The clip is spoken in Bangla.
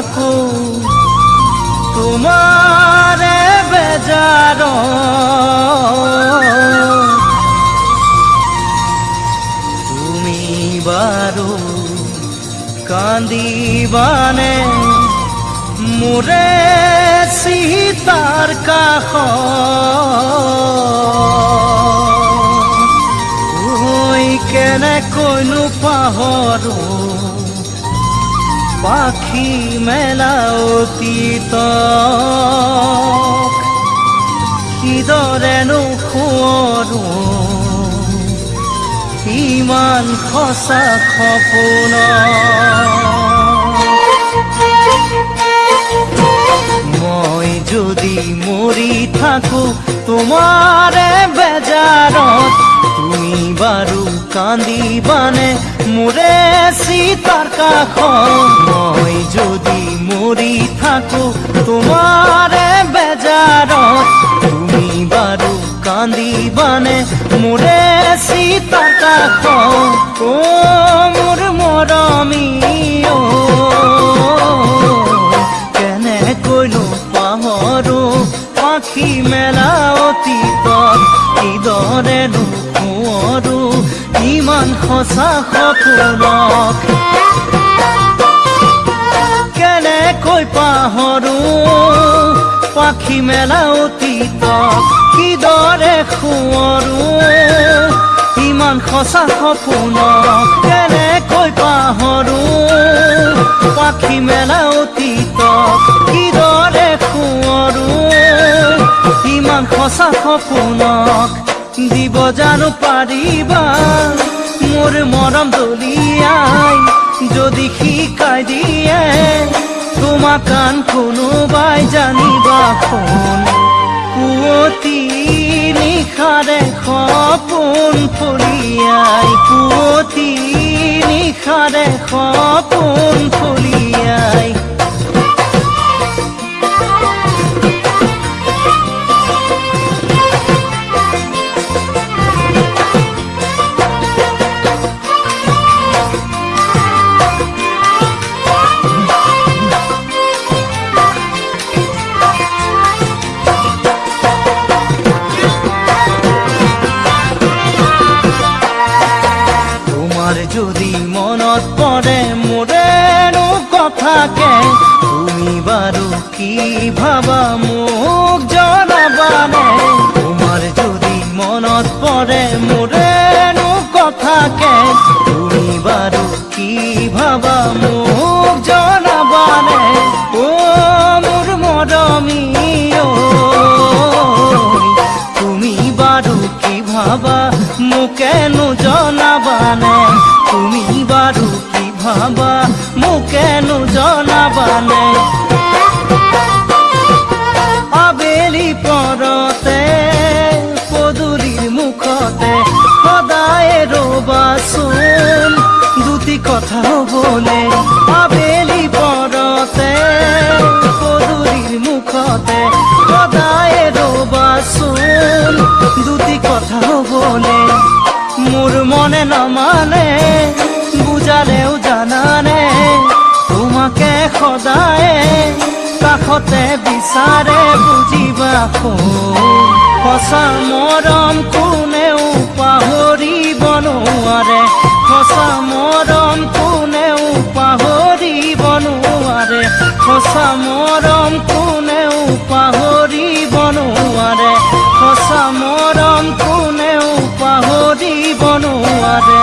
থাকো তোমারে বেজাৰ তুমি বাৰু কান্দিবানে মোৰে চিতাৰ কাষ ঐ কেনেকৈনো পাহৰো পাখি মেলা অতীত। কিদৰেনো সোঁৱৰো ইমান সঁচা সপোন মই যদি মৰি থাকো তোমাৰে বেজাৰত তুমি বাৰু কান্দিবানে মোৰে চিতাৰ কাষ মই যদি মৰি থাকো তোমাৰে বেজাৰত তুমি বাৰু কান্দিবানে মোৰে চিতাৰ কাষ অ মোৰ মৰমী অ কেনেকৈনো পাহৰো পাখি মেলা অতীতত নোকোঁৱৰো ইমান সঁচা সপোনক কেনেকৈ পাহৰো পাখি মেলা অতীতক কিদৰে সোঁৱৰো ইমান সঁচা সপোনক কেনেকৈ পাহৰো পাখি মেলা অতীতক কিদৰে সোঁৱৰো ইমান সঁচা সপোনক দিব জানো পাৰিবা মোৰ মৰম দলিয়াই, যদি শিকাই দিয়ে তোমাক কান কোনোবাই জানিবা শুন পুৱতি নিশাৰে সপোন ফলিয়াই পুৱতি নিশাৰে সপোন ফলিয়াই। যদি মনত পৰে মোৰেনো কথাকে, তুমি বাৰু কি ভাবা মোক জনাবানে তোমাৰ যদি মনত পৰে মোৰেনো কথাকে ভাবা মোকেনো জনাবানে? আবেলি পৰতে পদূলিৰ মুখতে, সদায় ৰবাচোন দুটি কথা হ'বলে আবেলি পৰতে পদূলিৰ মুখতে, সদায় ৰবাচোন দুটি কথা হ'বলে মোৰ মনে নমানে বিচাৰেও জানানে তোমাকে সদায় কাষতে বিচাৰে বুজিবা সঁচা মৰম কোনেও পাহৰিব নোৱাৰে। সঁচা মৰম কোনেও পাহৰিব নোৱাৰে। সঁচা মৰম কোনেও পাহৰিব নোৱাৰে। সঁচা মৰম কোনেও পাহৰিব নোৱাৰে।